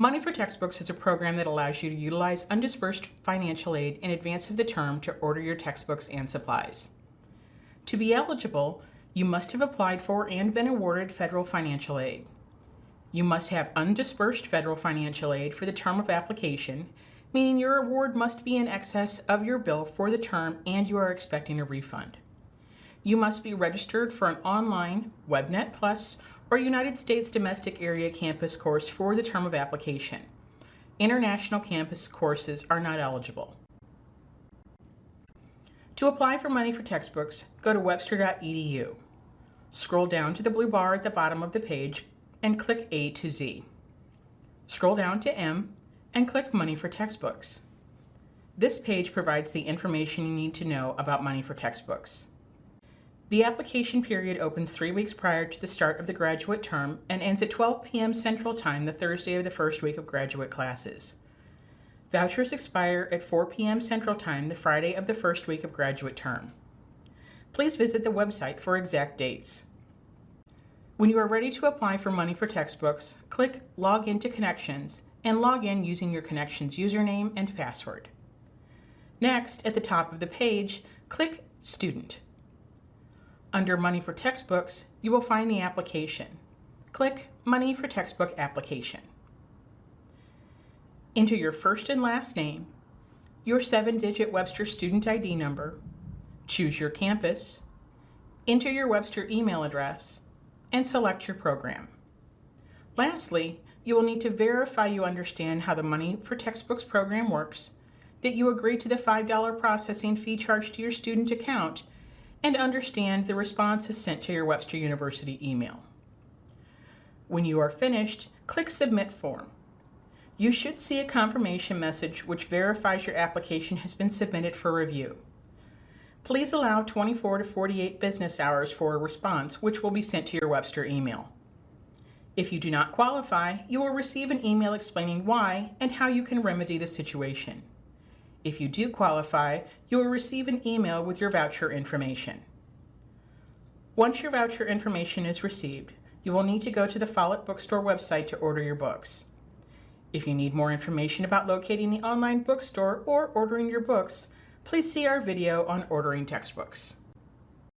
Money for Textbooks is a program that allows you to utilize undisbursed financial aid in advance of the term to order your textbooks and supplies. To be eligible, you must have applied for and been awarded federal financial aid. You must have undisbursed federal financial aid for the term of application, meaning your award must be in excess of your bill for the term and you are expecting a refund. You must be registered for an online WebNet Plus or United States Domestic Area Campus course for the term of application. International campus courses are not eligible. To apply for money for textbooks, go to webster.edu. Scroll down to the blue bar at the bottom of the page and click A to Z. Scroll down to M and click Money for Textbooks. This page provides the information you need to know about money for textbooks. The application period opens three weeks prior to the start of the graduate term and ends at 12 p.m. Central Time the Thursday of the first week of graduate classes. Vouchers expire at 4 p.m. Central Time the Friday of the first week of graduate term. Please visit the website for exact dates. When you are ready to apply for money for textbooks, click Log into Connections and log in using your Connections username and password. Next, at the top of the page, click Student. Under Money for Textbooks, you will find the application. Click Money for Textbook Application. Enter your first and last name, your seven-digit Webster student ID number, choose your campus, enter your Webster email address, and select your program. Lastly, you will need to verify you understand how the Money for Textbooks program works, that you agree to the $5 processing fee charged to your student account, and understand the responses sent to your Webster University email. When you are finished, click Submit Form. You should see a confirmation message which verifies your application has been submitted for review. Please allow 24 to 48 business hours for a response, which will be sent to your Webster email. If you do not qualify, you will receive an email explaining why and how you can remedy the situation. If you do qualify, you will receive an email with your voucher information. Once your voucher information is received, you will need to go to the Follett Bookstore website to order your books. If you need more information about locating the online bookstore or ordering your books, please see our video on ordering textbooks.